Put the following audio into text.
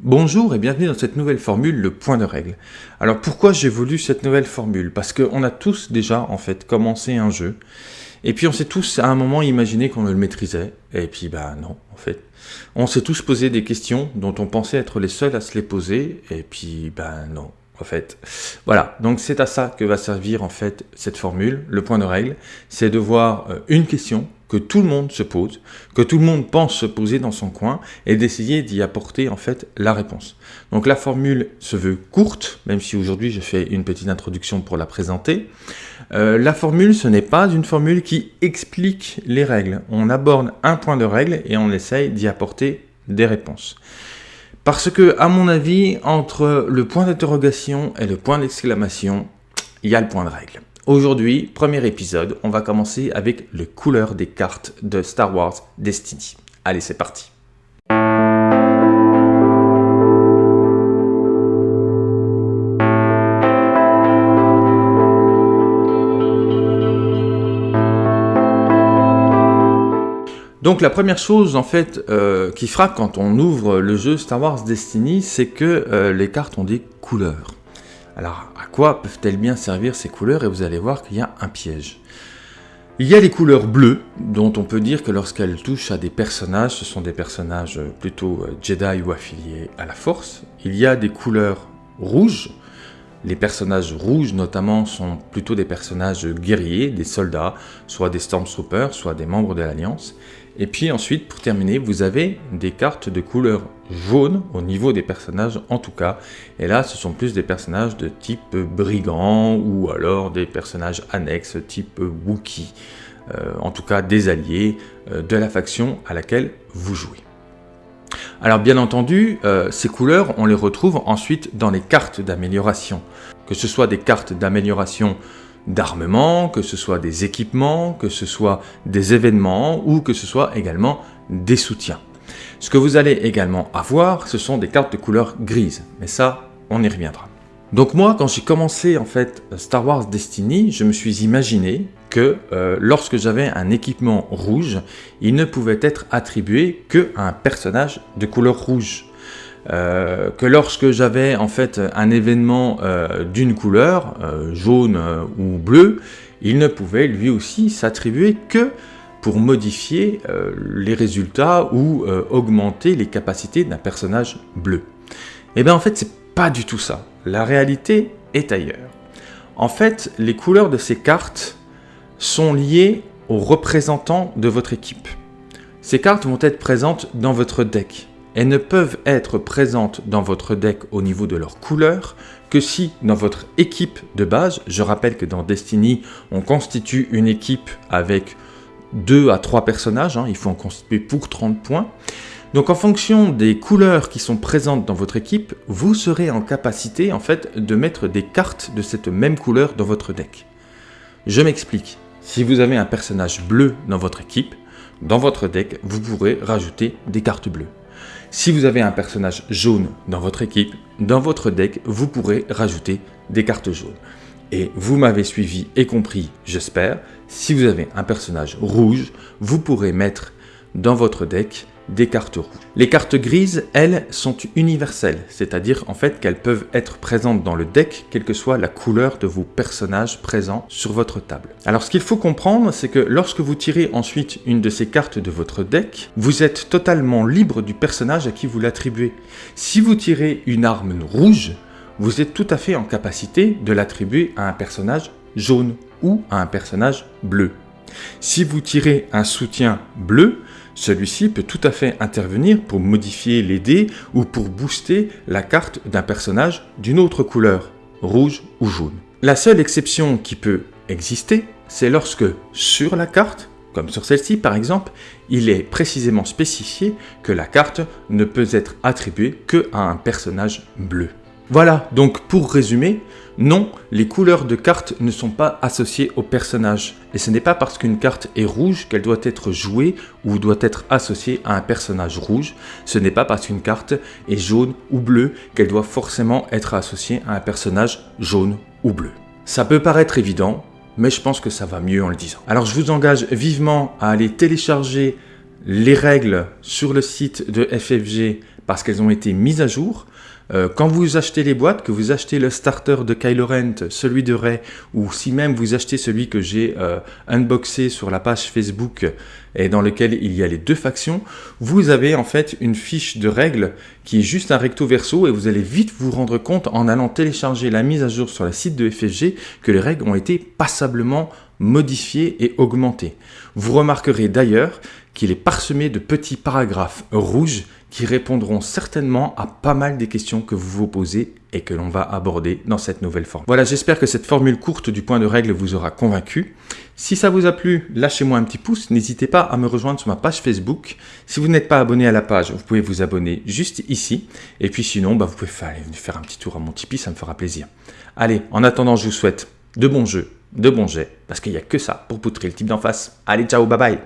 Bonjour et bienvenue dans cette nouvelle formule, le point de règle. Alors pourquoi j'ai voulu cette nouvelle formule? Parce qu'on a tous déjà en fait commencé un jeu, et puis on s'est tous à un moment imaginé qu'on le maîtrisait, et puis bah non en fait. On s'est tous posé des questions dont on pensait être les seuls à se les poser, et puis bah non en fait. Voilà, donc c'est à ça que va servir en fait cette formule, le point de règle, c'est de voir euh, une question que tout le monde se pose, que tout le monde pense se poser dans son coin, et d'essayer d'y apporter en fait la réponse. Donc la formule se veut courte, même si aujourd'hui je fais une petite introduction pour la présenter. Euh, la formule, ce n'est pas une formule qui explique les règles. On aborde un point de règle et on essaye d'y apporter des réponses. Parce que, à mon avis, entre le point d'interrogation et le point d'exclamation, il y a le point de règle. Aujourd'hui, premier épisode, on va commencer avec les couleurs des cartes de Star Wars Destiny. Allez, c'est parti Donc la première chose en fait euh, qui frappe quand on ouvre le jeu Star Wars Destiny, c'est que euh, les cartes ont des couleurs. Quoi peuvent-elles bien servir ces couleurs Et vous allez voir qu'il y a un piège. Il y a les couleurs bleues, dont on peut dire que lorsqu'elles touchent à des personnages, ce sont des personnages plutôt euh, Jedi ou affiliés à la Force. Il y a des couleurs rouges. Les personnages rouges, notamment, sont plutôt des personnages guerriers, des soldats, soit des Stormtroopers, soit des membres de l'Alliance. Et puis ensuite, pour terminer, vous avez des cartes de couleur jaune au niveau des personnages en tout cas. Et là, ce sont plus des personnages de type brigand ou alors des personnages annexes type Wookie. Euh, en tout cas, des alliés euh, de la faction à laquelle vous jouez. Alors bien entendu, euh, ces couleurs, on les retrouve ensuite dans les cartes d'amélioration. Que ce soit des cartes d'amélioration d'armement, que ce soit des équipements, que ce soit des événements ou que ce soit également des soutiens. Ce que vous allez également avoir, ce sont des cartes de couleur grise, mais ça, on y reviendra. Donc moi, quand j'ai commencé en fait Star Wars Destiny, je me suis imaginé que euh, lorsque j'avais un équipement rouge, il ne pouvait être attribué que à un personnage de couleur rouge. Euh, que lorsque j'avais en fait un événement euh, d'une couleur, euh, jaune ou bleu, il ne pouvait lui aussi s'attribuer que pour modifier les résultats ou augmenter les capacités d'un personnage bleu. Et eh bien en fait c'est pas du tout ça, la réalité est ailleurs. En fait les couleurs de ces cartes sont liées aux représentants de votre équipe. Ces cartes vont être présentes dans votre deck. Elles ne peuvent être présentes dans votre deck au niveau de leur couleur que si dans votre équipe de base, je rappelle que dans Destiny, on constitue une équipe avec 2 à 3 personnages, hein, il faut en constituer pour 30 points. Donc en fonction des couleurs qui sont présentes dans votre équipe, vous serez en capacité en fait de mettre des cartes de cette même couleur dans votre deck. Je m'explique. Si vous avez un personnage bleu dans votre équipe, dans votre deck, vous pourrez rajouter des cartes bleues. Si vous avez un personnage jaune dans votre équipe, dans votre deck, vous pourrez rajouter des cartes jaunes. Et vous m'avez suivi et compris, j'espère, si vous avez un personnage rouge, vous pourrez mettre dans votre deck des cartes rouges. Les cartes grises, elles, sont universelles, c'est-à-dire en fait qu'elles peuvent être présentes dans le deck, quelle que soit la couleur de vos personnages présents sur votre table. Alors ce qu'il faut comprendre, c'est que lorsque vous tirez ensuite une de ces cartes de votre deck, vous êtes totalement libre du personnage à qui vous l'attribuez. Si vous tirez une arme rouge, vous êtes tout à fait en capacité de l'attribuer à un personnage jaune ou à un personnage bleu. Si vous tirez un soutien bleu, celui-ci peut tout à fait intervenir pour modifier les dés ou pour booster la carte d'un personnage d'une autre couleur, rouge ou jaune. La seule exception qui peut exister, c'est lorsque sur la carte, comme sur celle-ci par exemple, il est précisément spécifié que la carte ne peut être attribuée que à un personnage bleu. Voilà, donc pour résumer, non, les couleurs de cartes ne sont pas associées au personnage. Et ce n'est pas parce qu'une carte est rouge qu'elle doit être jouée ou doit être associée à un personnage rouge. Ce n'est pas parce qu'une carte est jaune ou bleue qu'elle doit forcément être associée à un personnage jaune ou bleu. Ça peut paraître évident, mais je pense que ça va mieux en le disant. Alors je vous engage vivement à aller télécharger les règles sur le site de FFG parce qu'elles ont été mises à jour. Euh, quand vous achetez les boîtes, que vous achetez le starter de Kylo Ren, celui de Rey, ou si même vous achetez celui que j'ai euh, unboxé sur la page Facebook et dans lequel il y a les deux factions, vous avez en fait une fiche de règles qui est juste un recto verso et vous allez vite vous rendre compte en allant télécharger la mise à jour sur le site de FFG que les règles ont été passablement modifiées et augmentées. Vous remarquerez d'ailleurs qu'il est parsemé de petits paragraphes rouges qui répondront certainement à pas mal des questions que vous vous posez et que l'on va aborder dans cette nouvelle forme. Voilà, j'espère que cette formule courte du point de règle vous aura convaincu. Si ça vous a plu, lâchez-moi un petit pouce, n'hésitez pas à me rejoindre sur ma page Facebook. Si vous n'êtes pas abonné à la page, vous pouvez vous abonner juste ici. Et puis sinon, bah, vous pouvez faire, faire un petit tour à mon Tipeee, ça me fera plaisir. Allez, en attendant, je vous souhaite de bons jeux, de bons jets, parce qu'il n'y a que ça pour poutrer le type d'en face. Allez, ciao, bye bye